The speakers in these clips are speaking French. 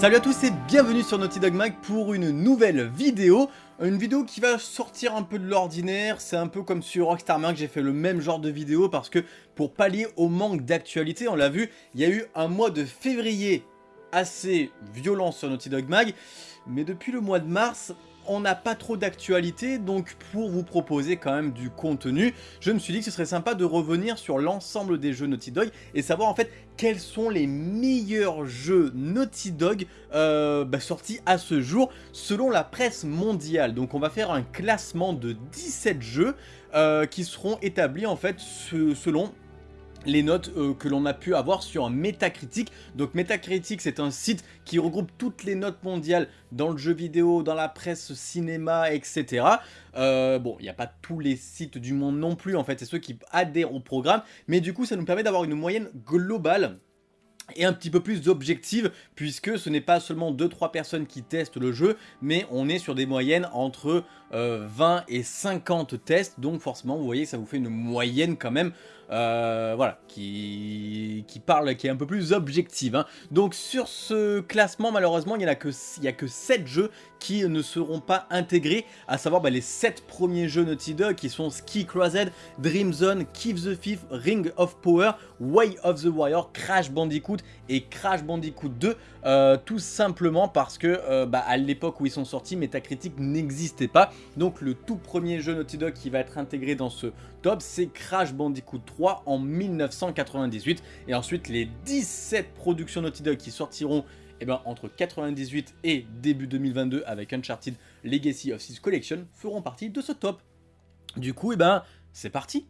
Salut à tous et bienvenue sur Naughty Dog Mag pour une nouvelle vidéo. Une vidéo qui va sortir un peu de l'ordinaire, c'est un peu comme sur Rockstar Mag, j'ai fait le même genre de vidéo parce que pour pallier au manque d'actualité, on l'a vu, il y a eu un mois de février assez violent sur Naughty Dog Mag, mais depuis le mois de mars, on n'a pas trop d'actualité, donc pour vous proposer quand même du contenu, je me suis dit que ce serait sympa de revenir sur l'ensemble des jeux Naughty Dog et savoir en fait quels sont les meilleurs jeux Naughty Dog euh, bah, sortis à ce jour selon la presse mondiale. Donc on va faire un classement de 17 jeux euh, qui seront établis en fait selon les notes euh, que l'on a pu avoir sur Metacritic. Donc Metacritic c'est un site qui regroupe toutes les notes mondiales dans le jeu vidéo, dans la presse, cinéma, etc. Euh, bon, il n'y a pas tous les sites du monde non plus en fait, c'est ceux qui adhèrent au programme. Mais du coup ça nous permet d'avoir une moyenne globale et un petit peu plus objective puisque ce n'est pas seulement 2-3 personnes qui testent le jeu mais on est sur des moyennes entre 20 euh, et 50 tests donc forcément vous voyez ça vous fait une moyenne quand même euh, voilà, qui, qui parle, qui est un peu plus objective. Hein. Donc sur ce classement, malheureusement, il n'y a, que, a que 7 jeux qui ne seront pas intégrés, à savoir bah, les 7 premiers jeux Naughty Dog qui sont Ski Crusade, Dream Zone, Keep the Thief, Ring of Power, Way of the Warrior, Crash Bandicoot et Crash Bandicoot 2, euh, tout simplement parce que bah, à l'époque où ils sont sortis, Metacritic n'existait pas. Donc le tout premier jeu Naughty Dog qui va être intégré dans ce top, c'est Crash Bandicoot 3 en 1998. Et ensuite les 17 productions Naughty Dog qui sortiront eh ben, entre 98 et début 2022 avec Uncharted Legacy of Thieves Collection feront partie de ce top. Du coup, eh ben, c'est parti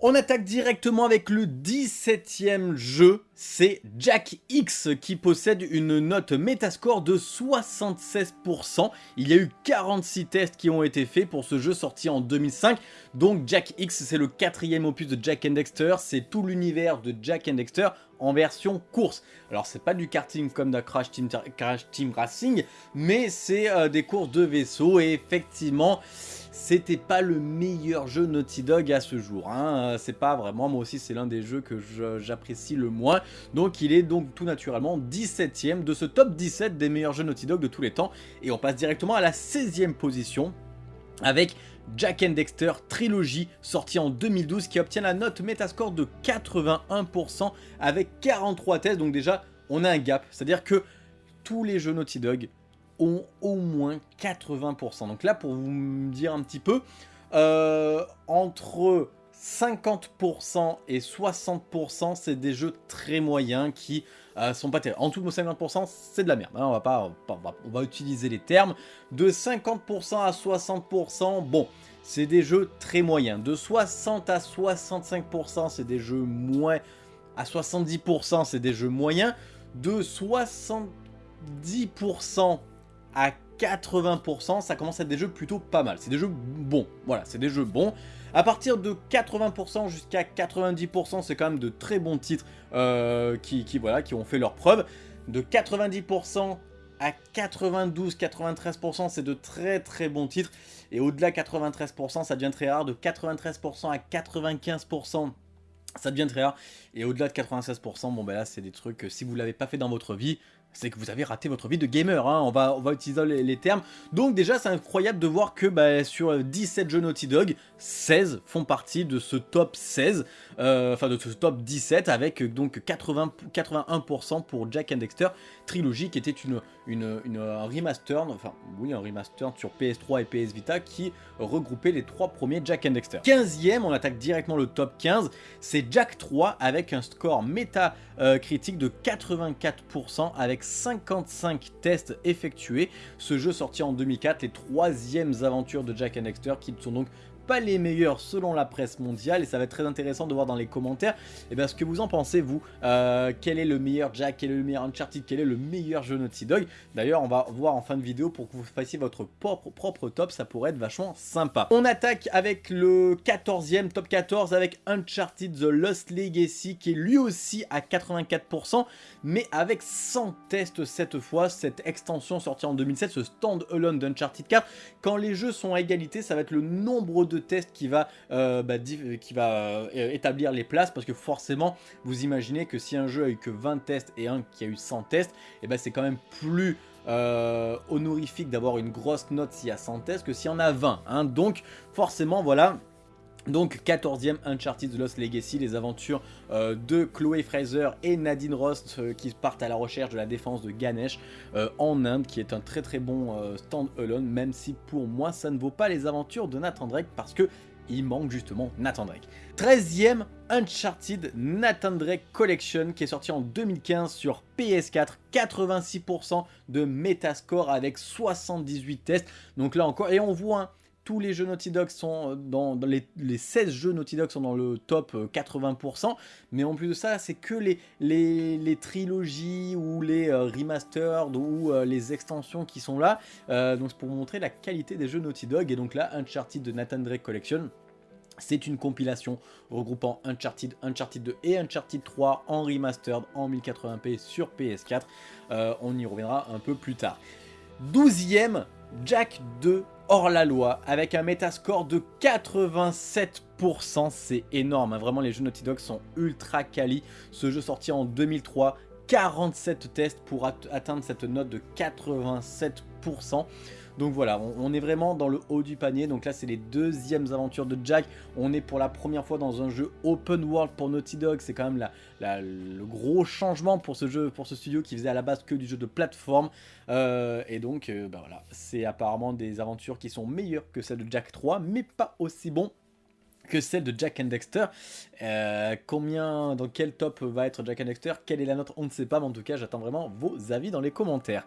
on attaque directement avec le 17ème jeu, c'est Jack X qui possède une note Metascore de 76%. Il y a eu 46 tests qui ont été faits pour ce jeu sorti en 2005. Donc Jack X c'est le quatrième opus de Jack and Dexter, c'est tout l'univers de Jack and Dexter en version course. Alors c'est pas du karting comme dans Crash Team, Crash Team Racing, mais c'est euh, des courses de vaisseaux et effectivement c'était pas le meilleur jeu Naughty Dog à ce jour. Hein. C'est pas vraiment, moi aussi c'est l'un des jeux que j'apprécie le moins. Donc il est donc tout naturellement 17ème de ce top 17 des meilleurs jeux Naughty Dog de tous les temps. Et on passe directement à la 16ème position avec Jack and Dexter Trilogy sorti en 2012 qui obtient la note Metascore de 81% avec 43 tests. Donc déjà on a un gap, c'est-à-dire que tous les jeux Naughty Dog ont au moins 80%. Donc là, pour vous dire un petit peu, euh, entre 50% et 60%, c'est des jeux très moyens qui euh, sont pas terribles. En tout, 50%, c'est de la merde. Hein. on, va pas, on va utiliser les termes. De 50% à 60%, bon, c'est des jeux très moyens. De 60 à 65%, c'est des jeux moins... À 70%, c'est des jeux moyens. De 70% à 80%, ça commence à être des jeux plutôt pas mal. C'est des jeux bons, voilà, c'est des jeux bons. À partir de 80% jusqu'à 90%, c'est quand même de très bons titres euh, qui, voilà, qui ont fait leur preuve. De 90% à 92-93%, c'est de très très bons titres. Et au-delà 93%, ça devient très rare. De 93% à 95%, ça devient très rare. Et au-delà de 96%, bon ben là, c'est des trucs que si vous l'avez pas fait dans votre vie, c'est que vous avez raté votre vie de gamer, hein. on, va, on va utiliser les, termes. Donc déjà c'est incroyable de voir que bah, sur 17 jeux Naughty Dog, 16 font partie de ce top 16, euh, enfin de ce top 17 avec donc 80, 81% pour Jack and Dexter Trilogy qui était une, une, une, un remaster, enfin oui un remaster sur PS3 et PS Vita qui regroupait les trois premiers Jack and Dexter. 15ème, on attaque directement le top 15, c'est Jack 3 avec un score méta euh, critique de 84% avec 55 tests effectués. Ce jeu sorti en 2004, les troisièmes aventures de Jack and qui sont donc pas les meilleurs selon la presse mondiale et ça va être très intéressant de voir dans les commentaires et eh bien, ce que vous en pensez vous. Euh, quel est le meilleur Jack, quel est le meilleur Uncharted, quel est le meilleur jeu Naughty Dog? D'ailleurs on va voir en fin de vidéo pour que vous fassiez votre propre, propre top, ça pourrait être vachement sympa. On attaque avec le 14e, top 14 avec Uncharted The Lost Legacy qui est lui aussi à 84% mais avec 100 tests cette fois, cette extension sortie en 2007, ce stand-alone d'Uncharted 4. Quand les jeux sont à égalité, ça va être le nombre de de tests qui va, euh, bah, qui va euh, établir les places parce que forcément vous imaginez que si un jeu a eu que 20 tests et un qui a eu 100 tests, et eh ben c'est quand même plus honorifique d'avoir une grosse note s'il y a 100 tests que s'il y en a 20. Hein. Donc forcément voilà donc 14e Uncharted The Lost Legacy, les aventures euh, de Chloé Fraser et Nadine Rost euh, qui partent à la recherche de la défense de Ganesh euh, en Inde, qui est un très très bon stand-alone, même si pour moi ça ne vaut pas les aventures de Nathan Drake parce que il manque justement Nathan Drake. 13e Uncharted Nathan Drake Collection qui est sorti en 2015 sur PS4, 86% de Metascore avec 78 tests. Donc là encore, et on voit tous les jeux Naughty Dog sont euh, dans, les, 16 jeux Naughty Dog sont dans le top 80%, euh, mais en plus de ça, c'est que les, trilogies ou les euh, remastered ou les extensions qui sont là, donc c'est pour montrer la qualité des jeux Naughty Dog, et donc là, Uncharted de Nathan Drake Collection, c'est une compilation regroupant Uncharted, Uncharted 2 et Uncharted 3 en remastered en 1080p sur PS4. on y reviendra un peu plus tard. 12ème Jack 2 hors la loi avec un métascore de 87%. C'est énorme, hein. vraiment les jeux Naughty Dog sont ultra quali. Ce jeu sorti en 2003, 47 tests pour atteindre cette note de 87%. Donc voilà, on, est vraiment dans le haut du panier. Donc là, c'est les deuxièmes aventures de Jack. On est pour la première fois dans un jeu open world pour Naughty Dog. C'est quand même le gros changement pour ce jeu, pour ce studio qui faisait à la base que du jeu de plateforme. Euh, et donc, euh, bah voilà, c'est apparemment des aventures qui sont meilleures que celles de Jack 3, mais pas aussi bon que celle de Jack and Dexter. Euh, combien, dans quel top va être Jack and Dexter? Quelle est la note On ne sait pas, mais en tout cas, j'attends vraiment vos avis dans les commentaires.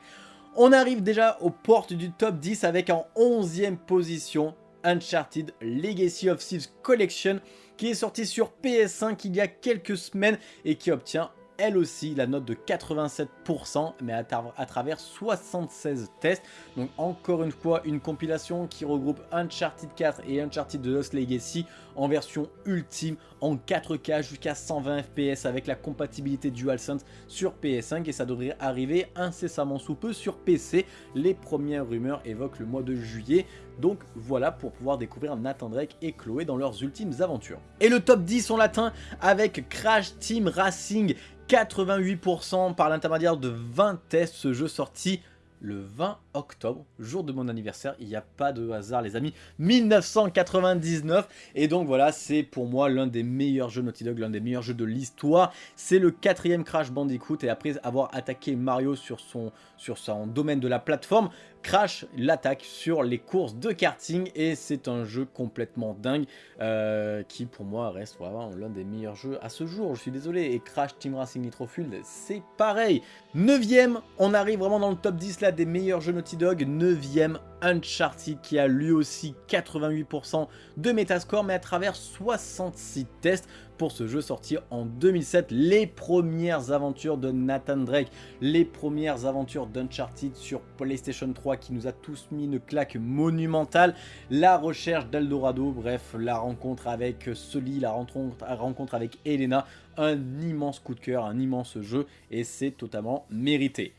On arrive déjà aux portes du top 10 avec en 11e position Uncharted Legacy of Thieves Collection qui est sorti sur PS5 il y a quelques semaines et qui obtient elle aussi la note de 87%, mais à, travers 76 tests. Donc encore une fois, une compilation qui regroupe Uncharted 4 et Uncharted The Lost Legacy en version ultime, en 4K jusqu'à 120 FPS avec la compatibilité DualSense sur PS5 et ça devrait arriver incessamment sous peu sur PC. Les premières rumeurs évoquent le mois de juillet. Donc voilà pour pouvoir découvrir Nathan Drake et Chloé dans leurs ultimes aventures. Et le top 10 on l'atteint avec Crash Team Racing. 88% par l'intermédiaire de 20 tests, ce jeu sorti le 20 octobre, jour de mon anniversaire, il n'y a pas de hasard les amis, 1999, et donc voilà, c'est pour moi l'un des meilleurs jeux Naughty Dog, l'un des meilleurs jeux de l'histoire, c'est le quatrième Crash Bandicoot, et après avoir attaqué Mario sur son, sur son domaine de la plateforme, Crash l'attaque sur les courses de karting, et c'est un jeu complètement dingue, euh, qui pour moi reste vraiment l'un des meilleurs jeux à ce jour, je suis désolé, et Crash Team Racing Nitro Fuel, c'est pareil. Neuvième, on arrive vraiment dans le top 10 là des meilleurs jeux Naughty Dog, 9ème Uncharted qui a lui aussi 88% de Metascore mais à travers 66 tests pour ce jeu sorti en 2007. Les premières aventures de Nathan Drake, les premières aventures d'Uncharted sur PlayStation 3 qui nous a tous mis une claque monumentale. La recherche d'Eldorado, bref, la rencontre avec Sully, la rencontre, avec Elena, un immense coup de cœur, un immense jeu et c'est totalement mérité.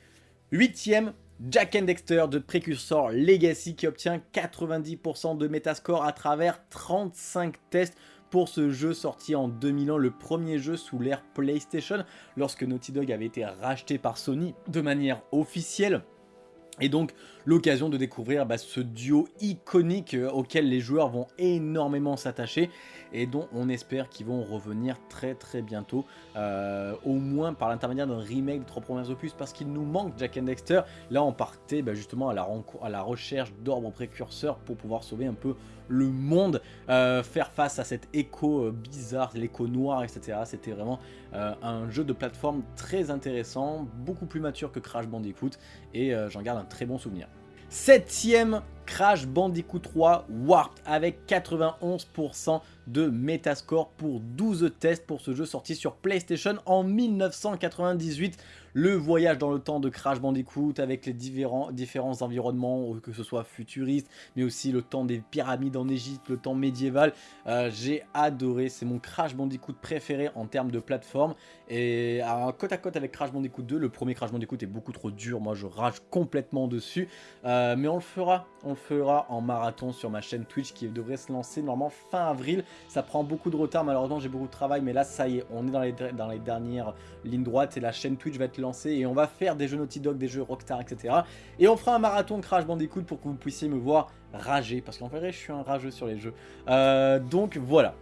Huitième Jack and Dexter de Precursor Legacy qui obtient 90% de Metascore à travers 35 tests pour ce jeu sorti en 2001, le premier jeu sous l'ère PlayStation, lorsque Naughty Dog avait été racheté par Sony de manière officielle. Et donc l'occasion de découvrir bah, ce duo iconique euh, auquel les joueurs vont énormément s'attacher et dont on espère qu'ils vont revenir très très bientôt, euh, au moins par l'intermédiaire d'un remake de trois premiers opus parce qu'il nous manque Jack and Dexter. Là on partait bah, justement à la, recherche d'ordre précurseurs pour pouvoir sauver un peu le monde, euh, faire face à cet écho bizarre, l'écho noir, etc. C'était vraiment un jeu de plateforme très intéressant, beaucoup plus mature que Crash Bandicoot et j'en garde un très bon souvenir. Septième Crash Bandicoot 3 Warped avec 91% de Metascore pour 12 tests pour ce jeu sorti sur PlayStation en 1998 le voyage dans le temps de Crash Bandicoot avec les différents, environnements, que ce soit futuriste, mais aussi le temps des pyramides en Égypte, le temps médiéval. Euh, j'ai adoré, c'est mon Crash Bandicoot préféré en termes de plateforme. Et à côte à côte avec Crash Bandicoot 2, le premier Crash Bandicoot est beaucoup trop dur, moi je rage complètement dessus. Euh, mais on le fera, on le fera en marathon sur ma chaîne Twitch qui devrait se lancer normalement fin avril. Ça prend beaucoup de retard, malheureusement j'ai beaucoup de travail, mais là ça y est, on est dans les, dans les dernières lignes droites et la chaîne Twitch va être et on va faire des jeux Naughty Dog, des jeux Rockstar, etc. Et on fera un marathon Crash Bandicoot pour que vous puissiez me voir rager, parce qu'en vrai je suis un rageux sur les jeux. Euh, donc voilà.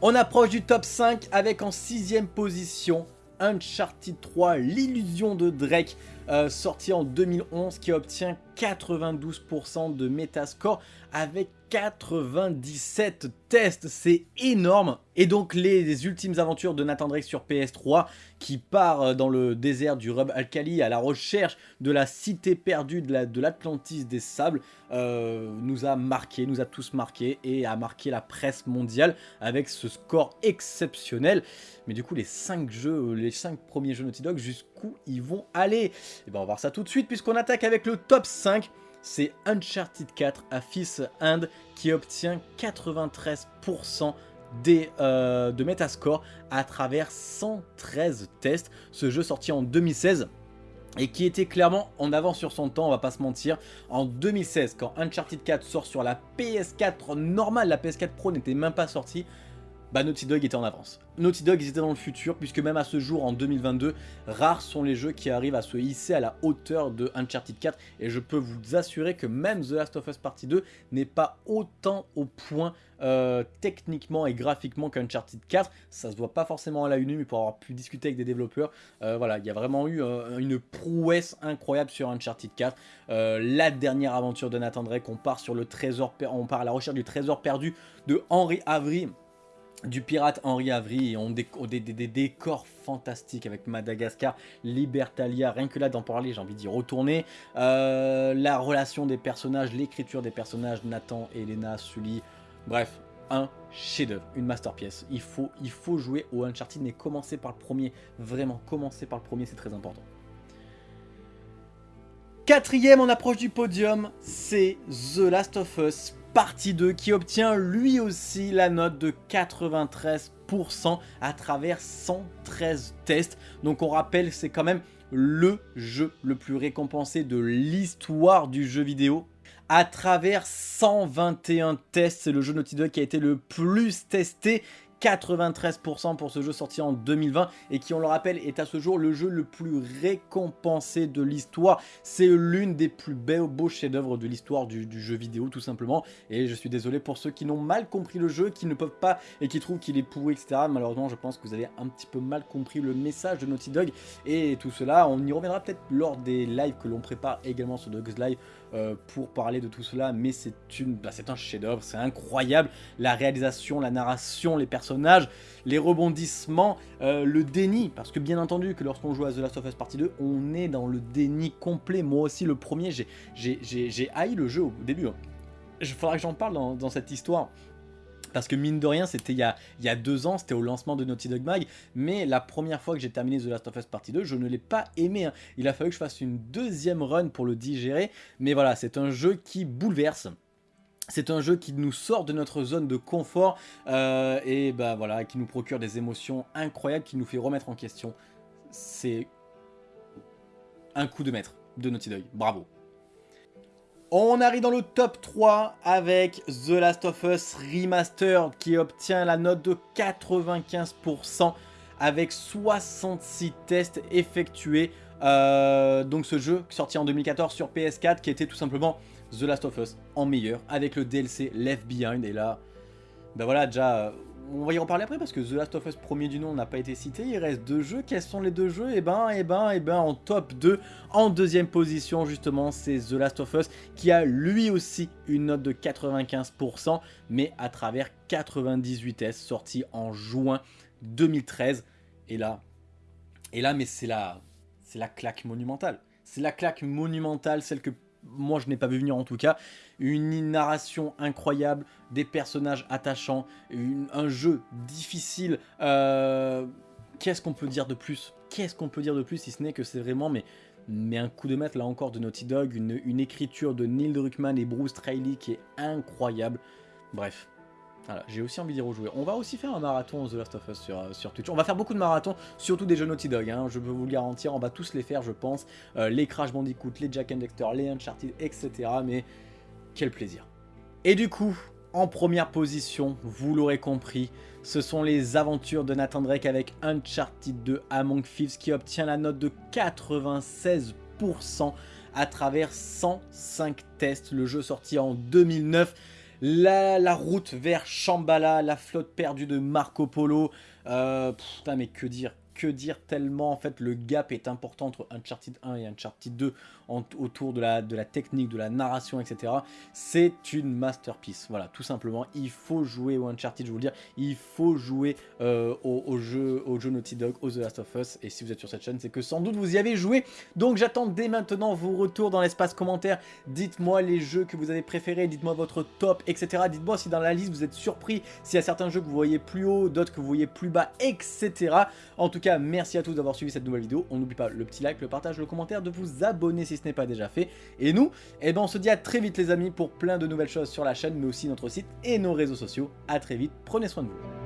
On approche du top 5 avec en sixième position Uncharted 3, l'illusion de Drake, euh, sorti en 2011, qui obtient 92% de Metascore avec 97 tests, c'est énorme. Et donc les, ultimes aventures de Nathan Drake sur PS3 qui part euh, dans le désert du Rub Alkali à la recherche de la cité perdue de l'Atlantis des sables euh, nous a marqué, nous a tous marqué et a marqué la presse mondiale avec ce score exceptionnel. Mais du coup les 5 jeux, les 5 premiers jeux Naughty Dog jusqu'où ils vont aller? Et eh ben on va voir ça tout de suite puisqu'on attaque avec le top 5 c'est Uncharted 4 à Fils End qui obtient 93% des, euh, de Metascore à travers 113 tests. Ce jeu sorti en 2016 et qui était clairement en avance sur son temps, on va pas se mentir. En 2016, quand Uncharted 4 sort sur la PS4 normale, la PS4 Pro n'était même pas sortie, bah Naughty Dog était en avance. Naughty Dog ils étaient dans le futur puisque même à ce jour en 2022 rares sont les jeux qui arrivent à se hisser à la hauteur de Uncharted 4 et je peux vous assurer que même The Last of Us Partie 2 n'est pas autant au point euh, techniquement et graphiquement qu'Uncharted 4 ça se voit pas forcément à la une mais pour avoir pu discuter avec des développeurs euh, voilà il y a vraiment eu euh, une prouesse incroyable sur Uncharted 4 la dernière aventure de Nathan Drake on part sur le trésor on part à la recherche du trésor perdu de Henry Avery du pirate Henri Avry on des, des, décors fantastiques avec Madagascar, Libertalia, rien que là d'en parler j'ai envie d'y retourner. Euh, la relation des personnages, l'écriture des personnages, Nathan, Elena, Sully, bref, un chef-d'œuvre, une masterpiece. Il faut, il faut jouer au Uncharted mais commencer par le premier, vraiment commencer par le premier c'est très important. Quatrième en approche du podium, c'est The Last of Us partie 2 qui obtient lui aussi la note de 93% à travers 113 tests. Donc on rappelle c'est quand même le jeu le plus récompensé de l'histoire du jeu vidéo. À travers 121 tests, c'est le jeu Naughty Dog qui a été le plus testé 93% pour ce jeu sorti en 2020 et qui on le rappelle est à ce jour le jeu le plus récompensé de l'histoire. C'est l'une des plus beaux chefs-d'œuvre de l'histoire du, jeu vidéo tout simplement et je suis désolé pour ceux qui n'ont mal compris le jeu, qui ne peuvent pas et qui trouvent qu'il est pourri etc. Malheureusement je pense que vous avez un petit peu mal compris le message de Naughty Dog et tout cela on y reviendra peut-être lors des lives que l'on prépare également sur Dogs Live euh, pour parler de tout cela, mais c'est bah, un chef-d'œuvre, c'est incroyable, la réalisation, la narration, les personnages, les rebondissements, euh, le déni, parce que bien entendu que lorsqu'on joue à The Last of Us Partie 2, on est dans le déni complet, moi aussi le premier, j'ai haï le jeu au début, il hein. faudra que j'en parle dans cette histoire, parce que mine de rien, c'était il, y a deux ans, c'était au lancement de Naughty Dog Mag, mais la première fois que j'ai terminé The Last of Us Partie 2, je ne l'ai pas aimé. Hein. Il a fallu que je fasse une deuxième run pour le digérer, mais voilà, c'est un jeu qui bouleverse. C'est un jeu qui nous sort de notre zone de confort euh, et bah voilà, qui nous procure des émotions incroyables, qui nous fait remettre en question. C'est un coup de maître de Naughty Dog. Bravo. On arrive dans le top 3 avec The Last of Us Remastered qui obtient la note de 95% avec 66 tests effectués. Euh, donc ce jeu sorti en 2014 sur PS4 qui était tout simplement The Last of Us en meilleur avec le DLC Left Behind et là, ben voilà déjà on va y en parler après parce que The Last of Us premier du nom n'a pas été cité, il reste deux jeux, quels sont les deux jeux? Et eh ben, et eh ben, et eh ben en top 2, en deuxième position justement c'est The Last of Us qui a lui aussi une note de 95% mais à travers 98S sorti en juin 2013 et là, et là mais c'est la, c'est la claque monumentale, c'est la claque monumentale, celle que moi je n'ai pas vu venir en tout cas, une narration incroyable, des personnages attachants, un jeu difficile, euh, qu'est-ce qu'on peut dire de plus? Qu'est-ce qu'on peut dire de plus si ce n'est que c'est vraiment mais, un coup de maître là encore de Naughty Dog, une, une écriture de Neil Druckmann et Bruce Trailey qui est incroyable. Bref, j'ai aussi envie d'y rejouer. On va aussi faire un marathon The Last of Us sur, euh, Twitch. On va faire beaucoup de marathons, surtout des jeux Naughty Dog, hein, je peux vous le garantir. On va tous les faire, je pense. Euh, les Crash Bandicoot, les Jack and Dexter, les Uncharted, etc. Mais quel plaisir. Et du coup, en première position, vous l'aurez compris, ce sont les aventures de Nathan Drake avec Uncharted 2 Among Thieves qui obtient la note de 96% à travers 105 tests. Le jeu sorti en 2009 la, route vers Shambhala, la flotte perdue de Marco Polo. Euh, putain, mais que dire que dire tellement en fait le gap est important entre Uncharted 1 et Uncharted 2 autour de la, de la technique, de la narration, etc. C'est une masterpiece, voilà, tout simplement. Il faut jouer au Uncharted, je vous le dire, il faut jouer euh, au, jeu, au jeu Naughty Dog, au The Last of Us, et si vous êtes sur cette chaîne, c'est que sans doute vous y avez joué. Donc j'attends dès maintenant vos retours dans l'espace commentaire. Dites-moi les jeux que vous avez préférés, dites-moi votre top, etc. Dites-moi si dans la liste vous êtes surpris, s'il y a certains jeux que vous voyez plus haut, d'autres que vous voyez plus bas, etc. En tout cas, merci à tous d'avoir suivi cette nouvelle vidéo. On n'oublie pas le petit like, le partage, le commentaire, de vous abonner si ce n'est pas déjà fait. Et nous, eh ben on se dit à très vite les amis pour plein de nouvelles choses sur la chaîne, mais aussi notre site et nos réseaux sociaux. A très vite, prenez soin de vous.